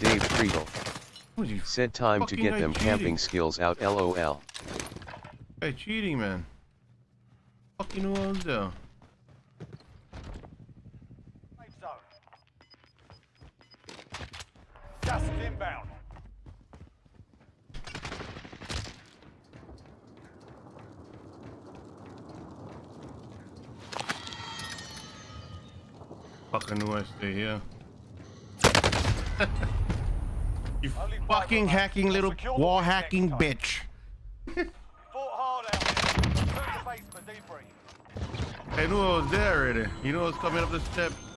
Dave Friedel. Said time to get them cheating. camping skills out lol. Hey, cheating, man. Fucking well done. Gas is inbound. Fucking I stay here. you fucking hacking little wall hacking bitch. Fought hard out here. Return to base for debrief. I knew I was there already. You know what's coming up the steps.